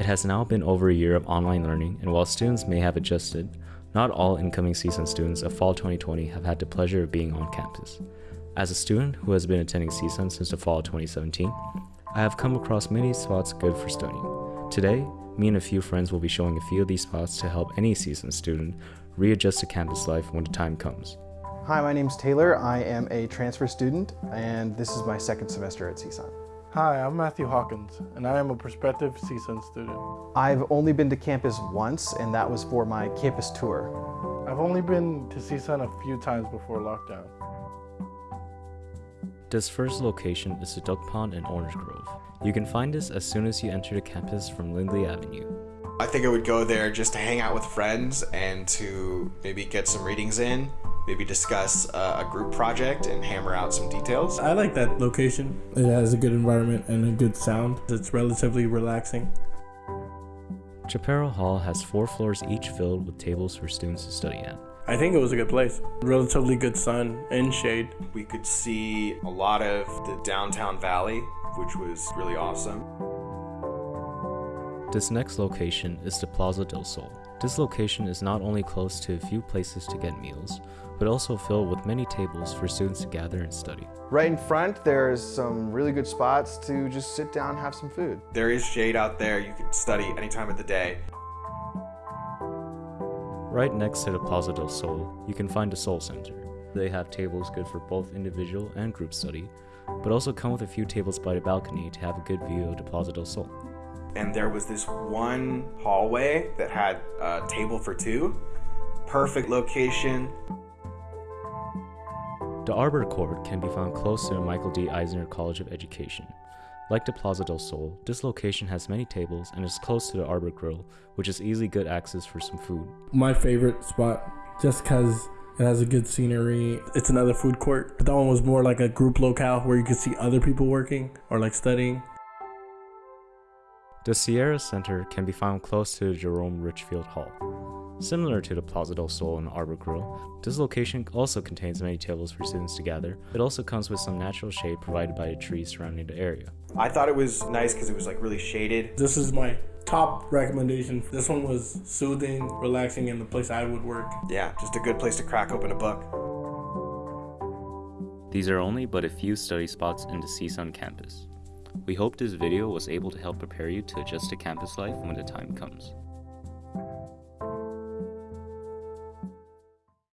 It has now been over a year of online learning, and while students may have adjusted, not all incoming CSUN students of fall 2020 have had the pleasure of being on campus. As a student who has been attending CSUN since the fall of 2017, I have come across many spots good for studying. Today, me and a few friends will be showing a few of these spots to help any CSUN student readjust to campus life when the time comes. Hi, my name's Taylor. I am a transfer student, and this is my second semester at CSUN. Hi, I'm Matthew Hawkins, and I am a prospective CSUN student. I've only been to campus once, and that was for my campus tour. I've only been to CSUN a few times before lockdown. This first location is the Duck Pond in Orange Grove. You can find this as soon as you enter the campus from Lindley Avenue. I think I would go there just to hang out with friends and to maybe get some readings in, maybe discuss uh, a group project and hammer out some details. I like that location. It has a good environment and a good sound. It's relatively relaxing. Chaparral Hall has four floors each filled with tables for students to study at. I think it was a good place. Relatively good sun and shade. We could see a lot of the downtown valley, which was really awesome. This next location is the Plaza del Sol. This location is not only close to a few places to get meals, but also filled with many tables for students to gather and study. Right in front, there's some really good spots to just sit down and have some food. There is shade out there. You can study any time of the day. Right next to the Plaza del Sol, you can find the Sol Center. They have tables good for both individual and group study, but also come with a few tables by the balcony to have a good view of the Plaza del Sol. And there was this one hallway that had a table for two. Perfect location. The Arbor Court can be found close to the Michael D. Eisner College of Education. Like the Plaza del Sol, this location has many tables and is close to the Arbor Grill, which is easily good access for some food. My favorite spot, just because it has a good scenery. It's another food court. But that one was more like a group locale where you could see other people working or like studying. The Sierra Center can be found close to the Jerome Richfield Hall. Similar to the Plaza del Sol and Arbor Grill, this location also contains many tables for students to gather. It also comes with some natural shade provided by the trees surrounding the area. I thought it was nice because it was like really shaded. This is my top recommendation. This one was soothing, relaxing, and the place I would work. Yeah, just a good place to crack open a book. These are only but a few study spots in the CSUN campus. We hope this video was able to help prepare you to adjust to campus life when the time comes.